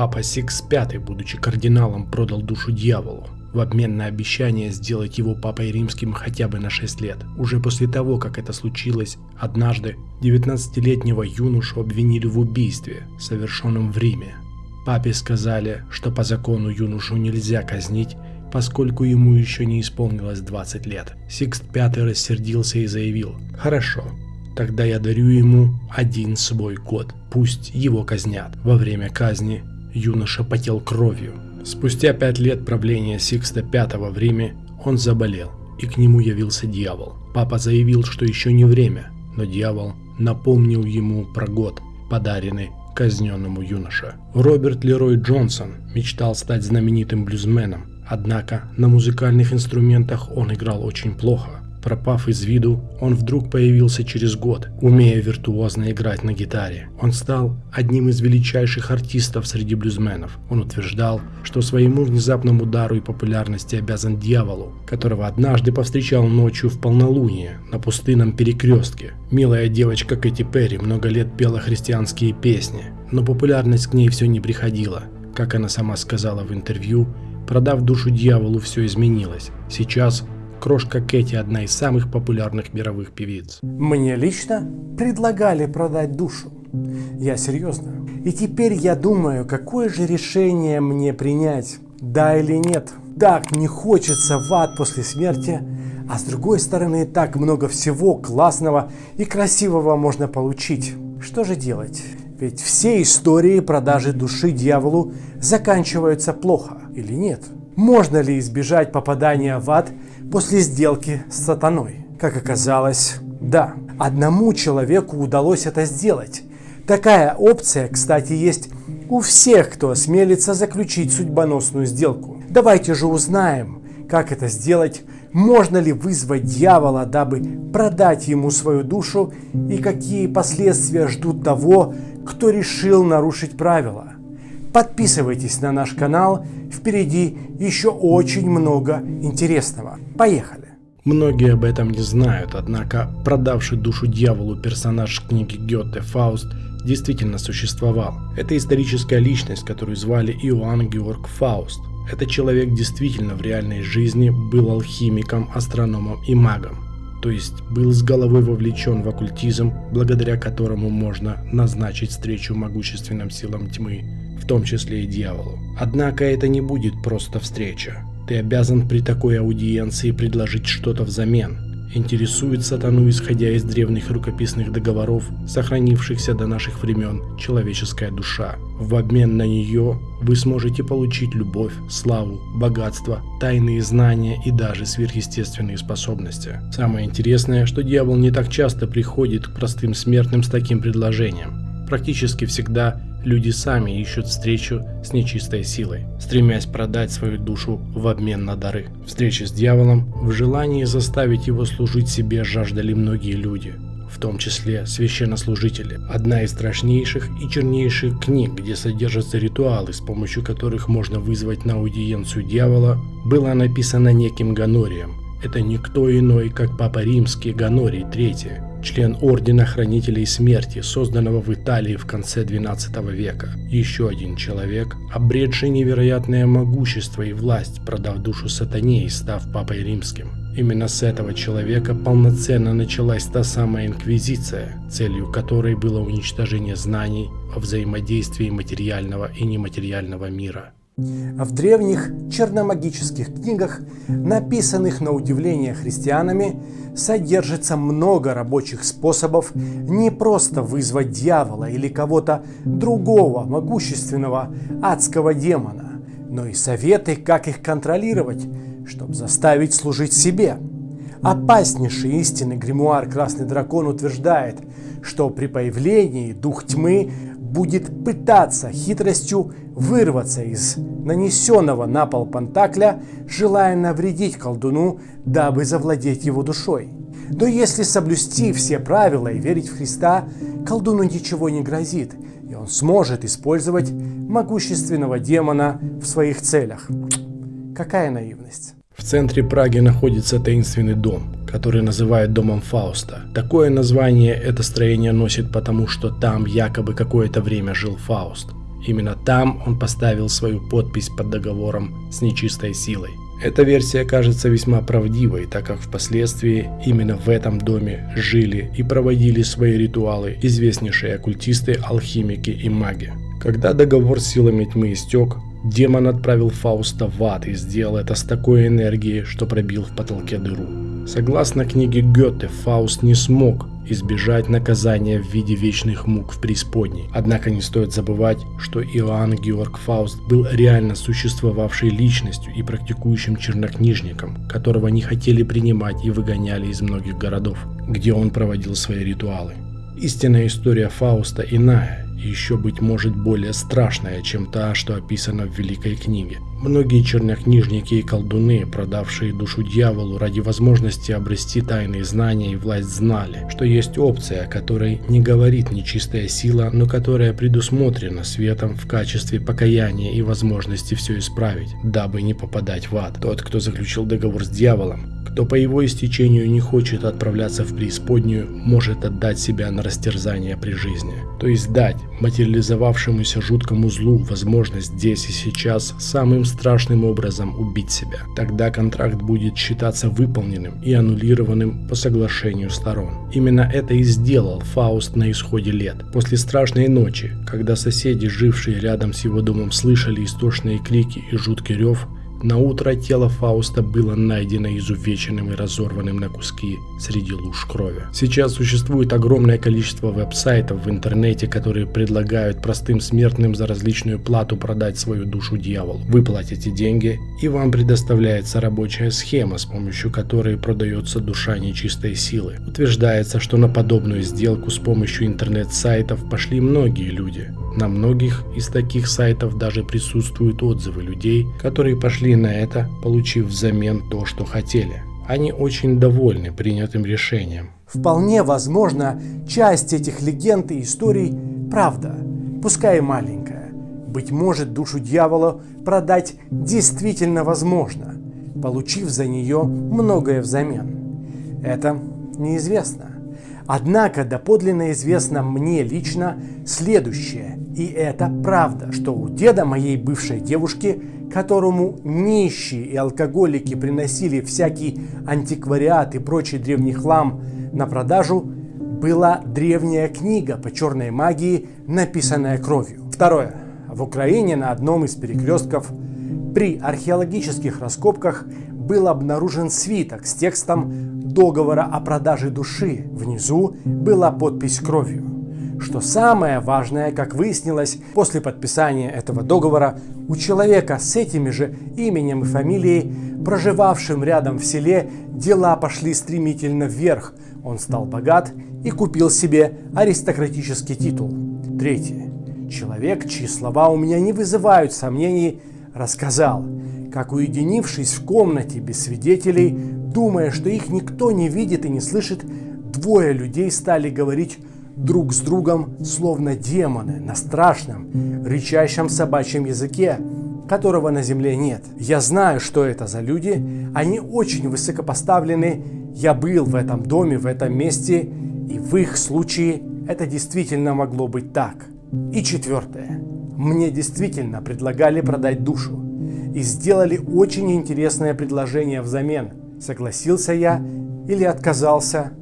Папа Сикс V, будучи кардиналом, продал душу дьяволу в обмен на обещание сделать его папой римским хотя бы на 6 лет. Уже после того, как это случилось, однажды 19-летнего юношу обвинили в убийстве, совершенном в Риме. Папе сказали, что по закону юношу нельзя казнить, поскольку ему еще не исполнилось 20 лет. Сикст V рассердился и заявил, «Хорошо, тогда я дарю ему один свой год, пусть его казнят». Во время казни юноша потел кровью. Спустя пять лет правления Сикста V в Риме он заболел, и к нему явился дьявол. Папа заявил, что еще не время, но дьявол напомнил ему про год, подаренный казненному юноше. Роберт Лерой Джонсон мечтал стать знаменитым блюзменом, однако на музыкальных инструментах он играл очень плохо. Пропав из виду, он вдруг появился через год, умея виртуозно играть на гитаре. Он стал одним из величайших артистов среди блюзменов. Он утверждал, что своему внезапному удару и популярности обязан дьяволу, которого однажды повстречал ночью в полнолуние на пустынном перекрестке. Милая девочка Кэти Перри много лет пела христианские песни, но популярность к ней все не приходила. Как она сама сказала в интервью, продав душу дьяволу, все изменилось. Сейчас Крошка Кэти – одна из самых популярных мировых певиц. Мне лично предлагали продать душу. Я серьезно. И теперь я думаю, какое же решение мне принять, да или нет. Так не хочется в ад после смерти, а с другой стороны так много всего классного и красивого можно получить. Что же делать? Ведь все истории продажи души дьяволу заканчиваются плохо или нет? Можно ли избежать попадания в ад после сделки с сатаной? Как оказалось, да. Одному человеку удалось это сделать. Такая опция, кстати, есть у всех, кто осмелится заключить судьбоносную сделку. Давайте же узнаем, как это сделать, можно ли вызвать дьявола, дабы продать ему свою душу и какие последствия ждут того, кто решил нарушить правила. Подписывайтесь на наш канал, впереди еще очень много интересного. Поехали! Многие об этом не знают, однако продавший душу дьяволу персонаж книги Гёте Фауст действительно существовал. Это историческая личность, которую звали Иоанн Георг Фауст. Этот человек действительно в реальной жизни был алхимиком, астрономом и магом. То есть был с головой вовлечен в оккультизм, благодаря которому можно назначить встречу могущественным силам тьмы в том числе и дьяволу. Однако это не будет просто встреча. Ты обязан при такой аудиенции предложить что-то взамен. Интересует сатану, исходя из древних рукописных договоров, сохранившихся до наших времен, человеческая душа. В обмен на нее вы сможете получить любовь, славу, богатство, тайные знания и даже сверхъестественные способности. Самое интересное, что дьявол не так часто приходит к простым смертным с таким предложением. Практически всегда люди сами ищут встречу с нечистой силой, стремясь продать свою душу в обмен на дары. Встречи с дьяволом в желании заставить его служить себе жаждали многие люди, в том числе священнослужители. Одна из страшнейших и чернейших книг, где содержатся ритуалы, с помощью которых можно вызвать на аудиенцию дьявола, была написана неким Ганорием. Это никто иной, как Папа Римский Ганорий III, член Ордена Хранителей Смерти, созданного в Италии в конце XII века. Еще один человек, обретший невероятное могущество и власть, продав душу сатане и став Папой Римским. Именно с этого человека полноценно началась та самая инквизиция, целью которой было уничтожение знаний о взаимодействии материального и нематериального мира. В древних черномагических книгах, написанных на удивление христианами, содержится много рабочих способов не просто вызвать дьявола или кого-то другого могущественного адского демона, но и советы, как их контролировать, чтобы заставить служить себе. Опаснейший истинный гримуар Красный Дракон утверждает, что при появлении дух тьмы будет пытаться хитростью вырваться из нанесенного на пол пантакля, желая навредить колдуну, дабы завладеть его душой. Но если соблюсти все правила и верить в Христа, колдуну ничего не грозит, и он сможет использовать могущественного демона в своих целях. Какая наивность. В центре Праги находится таинственный дом, который называют домом Фауста. Такое название это строение носит потому, что там якобы какое-то время жил Фауст. Именно там он поставил свою подпись под договором с нечистой силой. Эта версия кажется весьма правдивой, так как впоследствии именно в этом доме жили и проводили свои ритуалы известнейшие оккультисты, алхимики и маги. Когда договор с силами тьмы истек, демон отправил Фауста в ад и сделал это с такой энергией, что пробил в потолке дыру. Согласно книге Гёте, Фауст не смог избежать наказания в виде вечных мук в преисподней. Однако не стоит забывать, что Иоанн Георг Фауст был реально существовавшей личностью и практикующим чернокнижником, которого не хотели принимать и выгоняли из многих городов, где он проводил свои ритуалы. Истинная история Фауста иная, еще, быть может, более страшная, чем та, что описана в Великой книге. Многие чернокнижники и колдуны, продавшие душу дьяволу ради возможности обрести тайные знания и власть, знали, что есть опция, о которой не говорит нечистая сила, но которая предусмотрена светом в качестве покаяния и возможности все исправить, дабы не попадать в ад. Тот, кто заключил договор с дьяволом, кто по его истечению не хочет отправляться в преисподнюю, может отдать себя на растерзание при жизни. То есть дать материализовавшемуся жуткому злу возможность здесь и сейчас самым страшным образом убить себя. Тогда контракт будет считаться выполненным и аннулированным по соглашению сторон. Именно это и сделал Фауст на исходе лет. После страшной ночи, когда соседи, жившие рядом с его домом, слышали истошные крики и жуткий рев, на утро тело Фауста было найдено изувеченным и разорванным на куски среди луж крови. Сейчас существует огромное количество веб-сайтов в интернете, которые предлагают простым смертным за различную плату продать свою душу дьяволу. Вы платите деньги, и вам предоставляется рабочая схема, с помощью которой продается душа нечистой силы. Утверждается, что на подобную сделку с помощью интернет-сайтов пошли многие люди. На многих из таких сайтов даже присутствуют отзывы людей, которые пошли на это, получив взамен то, что хотели. Они очень довольны принятым решением. Вполне возможно, часть этих легенд и историй – правда, пускай и маленькая. Быть может, душу дьявола продать действительно возможно, получив за нее многое взамен. Это неизвестно. Однако доподлинно известно мне лично следующее, и это правда, что у деда моей бывшей девушки, которому нищие и алкоголики приносили всякий антиквариат и прочий древний хлам на продажу, была древняя книга по черной магии, написанная кровью. Второе. В Украине на одном из перекрестков при археологических раскопках был обнаружен свиток с текстом договора о продаже души. Внизу была подпись кровью. Что самое важное, как выяснилось, после подписания этого договора у человека с этими же именем и фамилией, проживавшим рядом в селе, дела пошли стремительно вверх. Он стал богат и купил себе аристократический титул. Третье. Человек, чьи слова у меня не вызывают сомнений, рассказал, как уединившись в комнате без свидетелей, думая, что их никто не видит и не слышит, двое людей стали говорить друг с другом, словно демоны, на страшном, рычащем собачьем языке, которого на земле нет. Я знаю, что это за люди, они очень высокопоставлены, я был в этом доме, в этом месте, и в их случае это действительно могло быть так. И четвертое. Мне действительно предлагали продать душу и сделали очень интересное предложение взамен. Согласился я или отказался?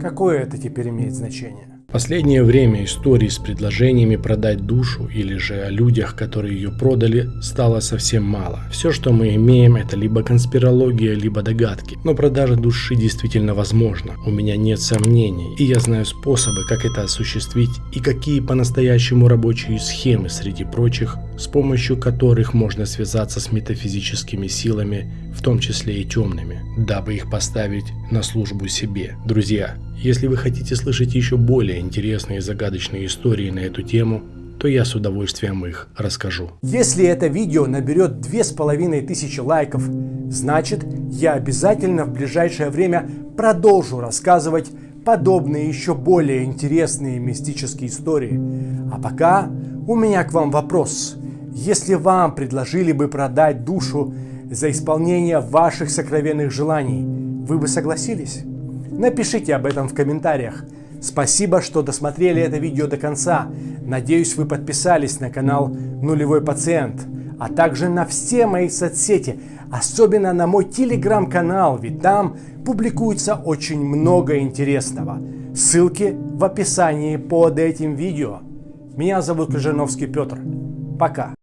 Какое это теперь имеет значение? Последнее время историй с предложениями продать душу или же о людях, которые ее продали, стало совсем мало. Все, что мы имеем, это либо конспирология, либо догадки. Но продажа души действительно возможна. У меня нет сомнений, и я знаю способы, как это осуществить и какие по-настоящему рабочие схемы среди прочих, с помощью которых можно связаться с метафизическими силами, в том числе и темными, дабы их поставить на службу себе. Друзья, если вы хотите слышать еще более интересные и загадочные истории на эту тему, то я с удовольствием их расскажу. Если это видео наберет две с половиной тысячи лайков, значит я обязательно в ближайшее время продолжу рассказывать подобные еще более интересные мистические истории. А пока у меня к вам вопрос. Если вам предложили бы продать душу за исполнение ваших сокровенных желаний, вы бы согласились? Напишите об этом в комментариях. Спасибо, что досмотрели это видео до конца. Надеюсь, вы подписались на канал Нулевой Пациент, а также на все мои соцсети, особенно на мой телеграм-канал, ведь там публикуется очень много интересного. Ссылки в описании под этим видео. Меня зовут Крыжановский Петр. Пока.